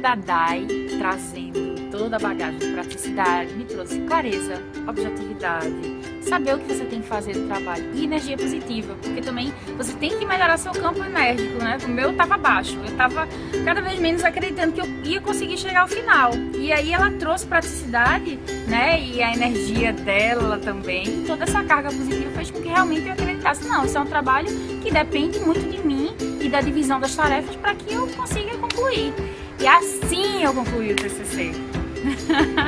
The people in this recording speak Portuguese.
da DAI, trazendo toda a bagagem de praticidade, me trouxe clareza, objetividade, saber o que você tem que fazer no trabalho e energia positiva, porque também você tem que melhorar seu campo enérgico, né? O meu estava baixo, eu estava cada vez menos acreditando que eu ia conseguir chegar ao final. E aí ela trouxe praticidade, né? E a energia dela também, toda essa carga positiva fez com que realmente eu acreditasse, não, isso é um trabalho que depende muito de mim e da divisão das tarefas para que eu consiga concluir. E assim eu concluí o TCC.